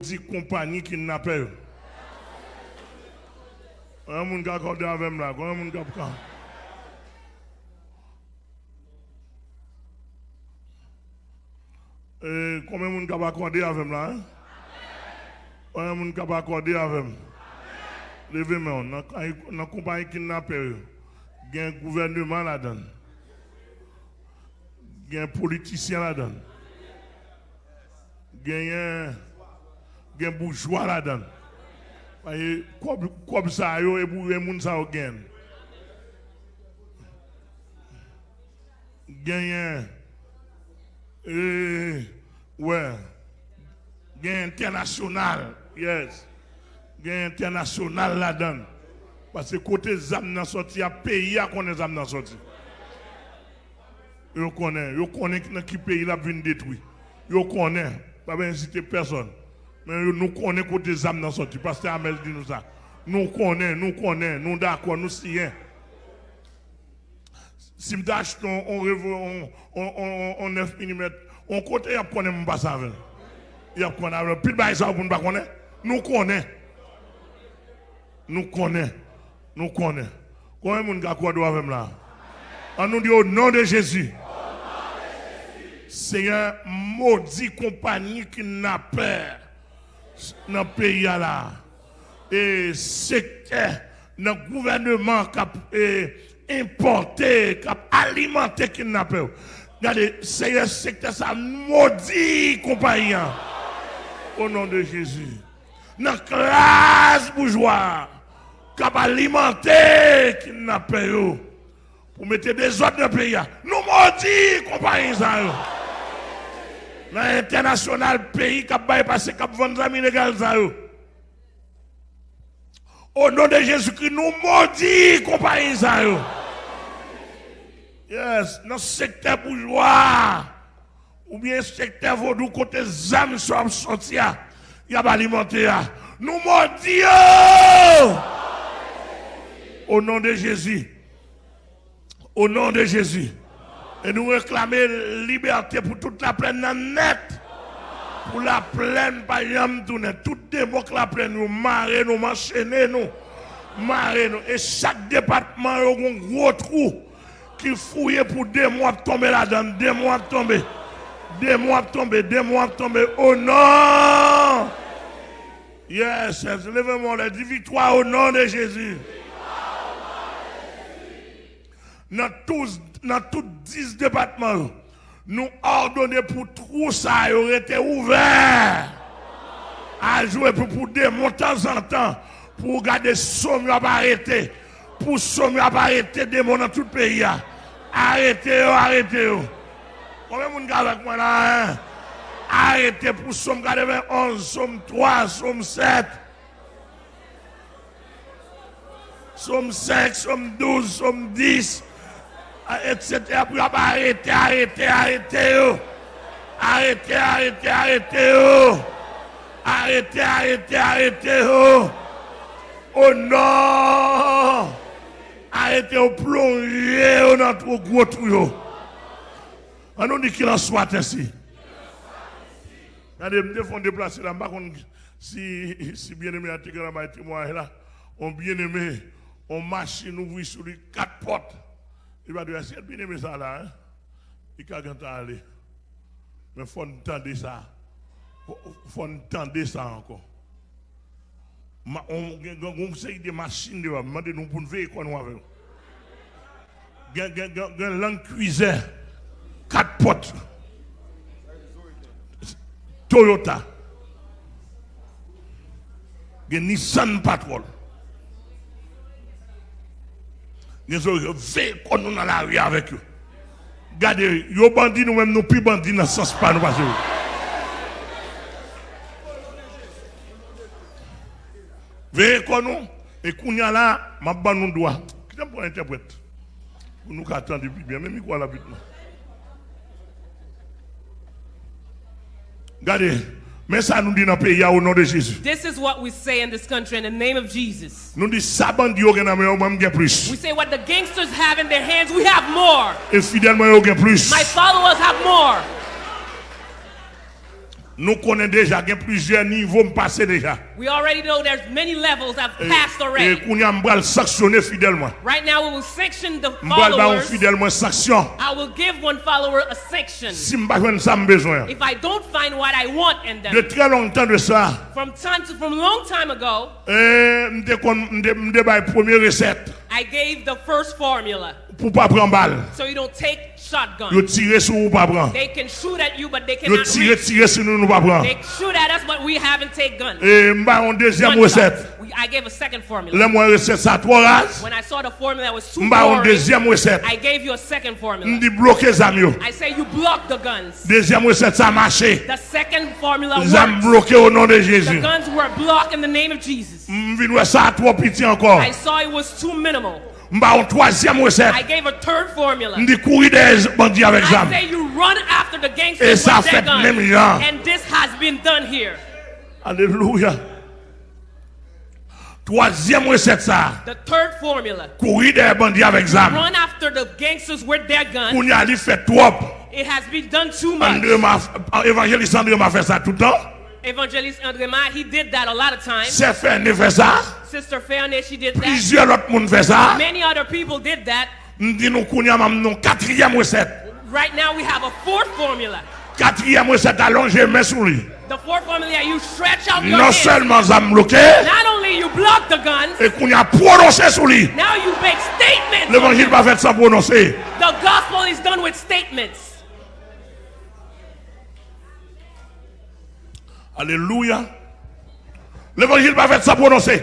maudit compagnie kidnappé. Un monde qui a accordé avec moi un monde qui a Et combien de monde qui a accordé avec moi hein? De monde qui a accordé avec moi? Levez-moi, dans la compagnie kidnappé, il y a un gouvernement là-dedans. Il y a un politicien là-dedans. Il y a un a un bourgeois là-dedans. Que Comme ça, yo, et pour gens ça gagne. Gagne. Euh, ouais. Gagne international. Yes. Gagne international là-dedans. Parce que côté zam nan sorti, a pays à connaître zam nan sorti. Yo connaît, yo connaît qui pays la vient détruit. Yo connaît, pas inciter personne. Mais nous connaissons côté zam dans sorti. Pasteur Amel dit nous ça. Nous connaissons, nous connaissons, nous d'accord, nous siens. Si je t'achète un on, on, on, on 9 mm, on côté, il connaît mon passe avec. Il connaît avec. Puis, bah, ça, vous ne connaissez? Nous connaissons. Nous connaissons. Nous connaissons. Combien de a quoi avec là? On nous dit au nom de Jésus. Un maudit compagnie qui n'a peur dans le pays là. Et c'est dans le gouvernement qui a importé, qui a alimenté kidnappé. Regardez, c'est un secteur ça maudit. Au nom de Jésus. Dans la classe bourgeoise qui a alimenté kidnappé pour mettre des autres dans le pays. Nous maudit compagnie. Dans l'international pays qui a passé, qui a vendu amis légal ça. Au nom de Jésus-Christ, nous maudit compagnie ça. Yes, dans le secteur bourgeois, ou bien secteur vaudou, côté zam sont sortis, il y a alimenté. Nous maudit. Au nom de Jésus. Au nom de Jésus. Et nous réclamer liberté pour toute la plaine net. Pour la plaine, par exemple, tourner. Tout démon que la plaine, nous marrer, nous m'enchaîner, nous. Marrer, nous. Et chaque département, a un gros trou qui fouille pour des mois tomber là-dedans. Des mois tomber. Des mois tomber. Des mois tomber. Au nom. Yes. Levez-moi les dit victoire au nom de Jésus. Dans tous, dans tous 10 départements, nous ordonnons pour tout ça, aurait été ouvert à jouer pour, pour des temps en temps, pour garder somme à arrêter, pour somme à arrêter des mots dans tout le pays. Arrêtez, arrêtez. Combien de monde avec moi là? hein? Arrêtez pour somme 91, somme 3, somme 7. Somme 5, somme 12, somme 10, etc. Pour arrêter, arrêter, arrêter. Arrêtez, arrêtez, arrêtez. Arrêtez, arrêtez, arrêtez. Oh non! Arrêtez au plonger dans notre gros trou. yo. On nous dit qu'il en soit ainsi. Regardez, me font déplacer là, si, si bien aimé a été là, témoin là, on bien aimé, on machine ouvre sur lui quatre portes. Il va dire, c'est bien aimé ça là, hein? Il va aller. Mais il faut entendre ça. Il faut entendre ça encore. On sait des machines, on demande nous pour nous veiller quoi nous avec. Il y a une langue cuisine, quatre portes. Toyota. Il y a Nissan Patrol. Nè zo yo vey kon nou nan la ri avèk yo. Gade, yo bandi nou mèm nou pi bandi nan sens pa nou pasè yo. Veye kon nou, e koun ya la, mabban nou doa. Kitèm pou interpret. Pou nou ka atan di pi bien, mè mi kwa la bit nou. Gade, mais ça nous dit dans pays au nom de Jésus. This is what we say in this country in the name of Jesus. Nous dit ça bandit yo gen nan men yo même gen plus. We say what the gangsters have in their hands, we have more. Et fidèlement yo gen plus. My followers have more. Nous connaissons déjà, il y a plusieurs niveaux me passer déjà. We already know there's many levels I've Et, passed et already. qu'on y a m'bral sanctionner fidèlement. Right now, we will sanction the followers. fidèlement sanction. I will give one follower a sanction. Si m'ba joindre ça besoin. If I don't find what I want in De them. très longtemps de ça, From time to from long time ago, recette I gave the first formula. Pour pas prendre balle. So you don't take shotgun. Yo tirer sur ou pas prendre. They can shoot at you, but they Yo cannot tirer reach. tirer sur nous nous pas prendre. They shoot at us, but we haven't taken guns. Et deuxième recette. I gave a second formula. Là moi recette ça trois. When I saw the formula was too deuxième recette. I gave you a second formula. M'di bloquer zam yo. I say you block the guns. Deuxième recette ça a marché. The second formula Zam works. bloqué au nom de The guns were blocked in the name of Jesus. M'vin ouais ça a trop petit encore. I saw it was too minimal. Mba yon troasyem resep. Mdi kouri de bandi avek zam. E sa fet mèm jan. Aleluya. Troisième recette ça. The third formula. Courir des bandits avec zam. Run after the gangsters with their guns. Kounya li fait trop. It has been done too much. André m'a évangéliste André m'a fait ça tout le temps. Evangelist Andre Ma, he did that a lot of times. Sè ne fè sa. Sister Fanny, she did that. Plizye lot moun fè sa. Many other people did that. Ndi nou koun yam am nou katriyem reset. Right now we have a fourth formula. Katriyem reset alonje mè sou li. The fourth formula, you stretch out your Non seulement zam bloqué. Not only you block the guns. Et qu'on y a prononcé sous lui. Now you make statements. L'évangile va faire sans prononcer. The gospel is done with statements. Alléluia. L'évangile va faire ça prononcer.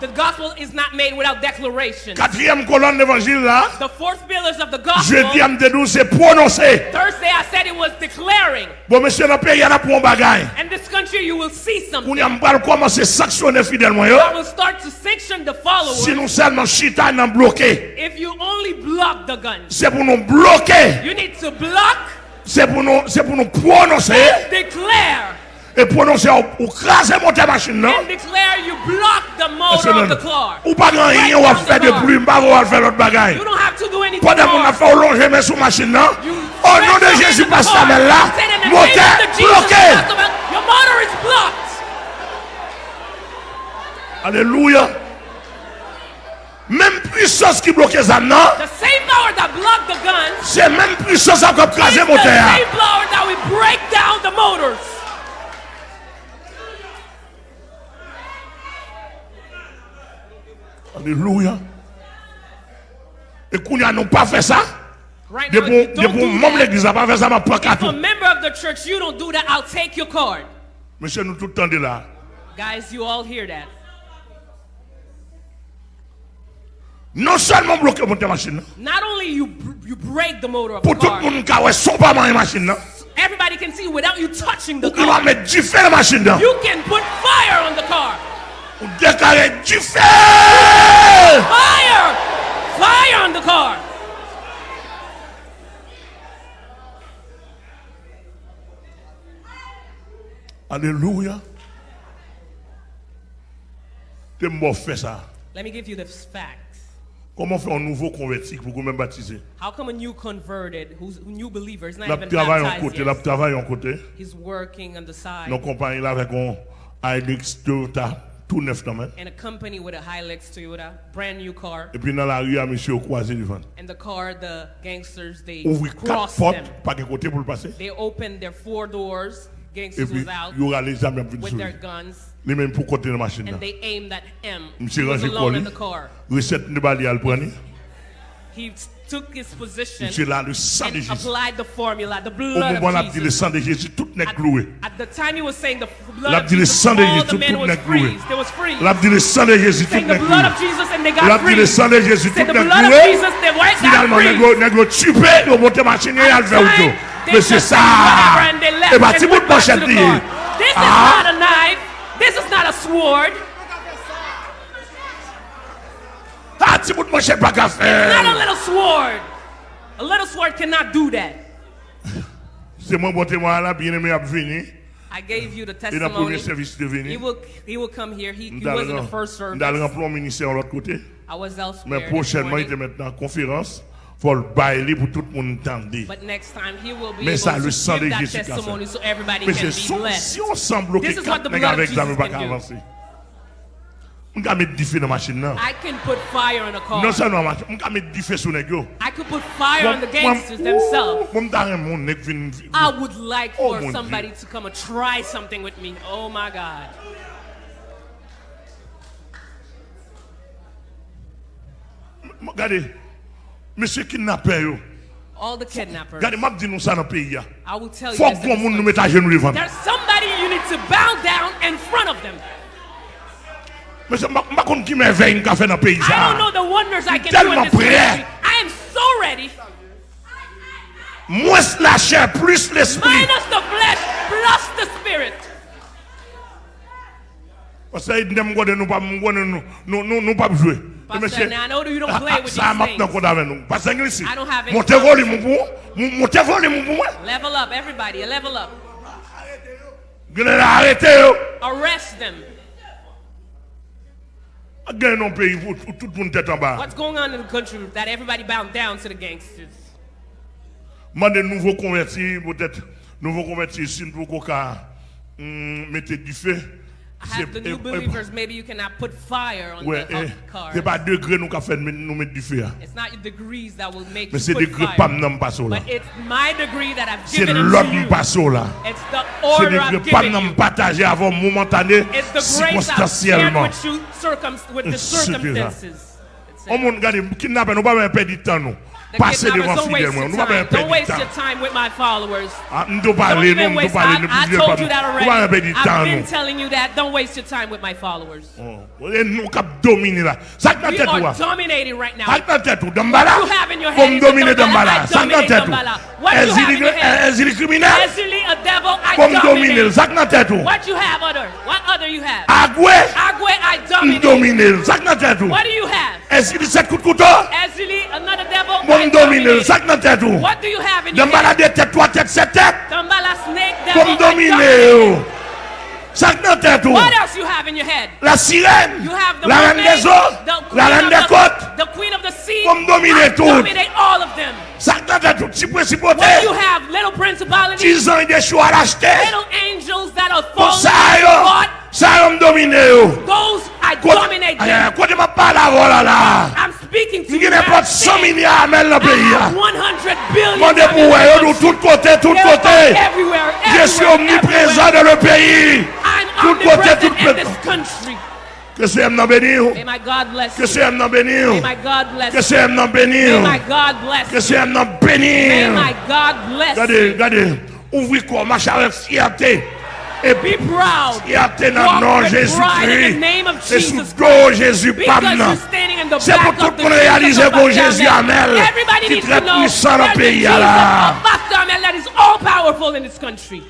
The gospel is not made without declaration. Quatrième colonne l'évangile là. The fourth pillars of the gospel. Jeudi am dédou c'est prononcer. Thursday I said it was declaring. Bon monsieur dans pays y a pour un bagage. In this country you will see something. On y am pas commencer sanctionner fidèle moi yo. I will start to sanction the followers. Si nous seulement chita nan bloquer. If you only block the gun. C'est pour nous bloquer. You need to block. C'est pour nous c'est pour nous prononcer. Declare. et prononcer ou craser monter machine non? non? Ou pas grand rien ou faire de plume pas ou faire l'autre bagaille. Pendant qu'on a fait longer mais sous machine non? Au nom de Jésus passe ta main là moteur bloqué Alléluia. Même puissance qui bloquait ça, non? C'est même puissance qui a crasé moteur. Alléluia. Et qu'on n'a pas fait ça. Right now, if you don't do that, if you're a member of the church, you don't do that, I'll take your card. Monsieur, nous tout le temps de là. Guys, you all hear that. Non seulement bloquer mon machine. Non. Not only you you break the motor of the car. Pour tout monde ka son pas dans machine non. Everybody can see without you touching the car. Non. You can put fire on Ou déclarer du feu! Fire! Fire on the car. Alléluia. Fait ça. Let me give you the facts. Comment faire un nouveau converti pour même baptiser? How come a new converted, who's a new believer, is not La even baptized côté, la yet? travail en côté. He's working on the side Nos compagnies là avec un Hilux Toyota tout neuf dans main. in a company with a Hilux Toyota, brand new car. Et puis dans la rue, monsieur croisé devant. And the car, the gangsters, they Ouvrir quatre portes, them. pas de côté pour le passer. They opened their four doors. Et Gangsters was out il y aura les amis qui with their guns, Les mêmes pour côté de la machine. and they aimed at him. Monsieur the car. Recette de bali à le prendre. He took his position là, le sang de Jésus. applied the formula, the Au blood moment là, of dit le Jesus. sang de Jésus, tout n'est At, cloué. at the time he was saying the blood L'a of dit le Jesus, sang de all Jésus, the tout men was n'est cloué. They was free. Dit le sang de Jésus, tout Saying the n'est blood cloué. of Jesus and they got dit le free. sang de Jésus, tout Say the blood of cloué. Jesus, they were Finalement, got nègre, free. nègre tué, ils monté machine et ils fait auto. They Mais c'est just ça. said whatever and they left Et bah, and tu went bout de back to manchette the car. This Ah. is not a knife. This is not a sword. Tu bout de manchette pas qu'à Not a little sword. A little sword cannot do that. C'est moi, bon témoin là, bien aimé, à venir. I gave you the testimony. He will, he will come here. He, he in the first service. ministère de l'autre côté. I was elsewhere. Mais prochainement, il était maintenant en conférence faut le bailler pour tout le monde entendre. But next time he will be Mais ça, le sang de Jésus so everybody Mais can c'est si on semble bloquer This is what the quatre nègres blood of avec ça, Jesus nous pas can do. avancer. I can put fire in a car. non seulement machine, on peut mettre du feu sur gars. I could put fire on the gangsters themselves. Moi, je mon nègre vient- I would like Oh, for somebody to come and try something with me. Oh my God. Regardez, monsieur kidnappeur, yo. All the kidnappers. regardez, je dis nous ça dans pays. I will tell you. Faut que monde nous mette à genoux devant. There's somebody you need to bow down in front of them. Monsieur, je ne qui merveille qu'a fait dans le pays. I don't know the wonders I can do in this prêt. I am so ready. Moins la chair, plus l'esprit. Minus the flesh plus the spirit. Parce que nous ne nous pas jouer. Pastor, now I know you don't ah, play with these things. qu'on avec nous. Parce que ici, I don't have any montez volume pour vous, montez volume pour moi. Level up, everybody. Level up. Vous allez arrêter yo. Arrest them. What's going on in the country that everybody bowed down to the gangsters? Moi des nouveaux convertis peut-être nouveaux convertis ici qu'on hum, mettez du feu. have the eh, new eh, believers, maybe you cannot put fire on ouais, the eh, car. C'est pas degré nous qu'a fait nous mettre du feu. It's not your degrees that will make Mais you put degré fire. Pam pas là. But it's my degree that I've given it to you. C'est l'ordre pas là. It's the order I've given you. C'est degré pas partager avant momentané circonstanciellement. With, you, circum with the circumstances. On moun gade kidnapper nous pas perdre du temps nous. Passez devant fidèlement. Nous pas Don't waste your time with my followers. I've been telling you that. Don't waste your time with my followers. Nous cap dominer là. Ça que tête toi. dominating right now. What you have in your hands. is dominer Dambala. Ça que tête toi. Is he criminal? Is he a devil? I dominate. Ça que tête toi. What you have other? What other you have? Agwe. Agwe I dominate. Dominer. Ça que tête toi. What do you have? Est-il sept coups de couteau? Dominate. Ça que dans tête ou. What do you have in your Dambala head? de tête, trois têtes, sept têtes. Dominate. Ça que dans tête ou. What else you have in your head? La sirène. La reine des eaux. La reine des the- côtes. The queen of the sea. Comme dominer I tout. dominate all of them? Ça que dans tête ou. Si principauté. What you have? Little principalities, 10 ans des choix à l'acheter. little angels that are Pour fallen, ça. Ça, me domine, I dominate them. Kote ma pa la vola la. I'm speaking to you. Mwen gen pot 100 milyar men la peyi ya. Mwen de pou wè yo nou tout kote, tout kote. Je suis omniprésent dans le pays. Tout kote, tout kote. Que c'est non bénir. Que c'est non bénir. Que c'est non bénir. Que c'est non bénir. Regardez, regardez. Ouvrez quoi, marche avec fierté. et be proud. Il y a nom Jésus-Christ. C'est sous dos Jésus Pamna. C'est pour tout le monde réaliser que Jésus Amel qui est très puissant dans le pays. Pastor Amel that is all powerful in this country.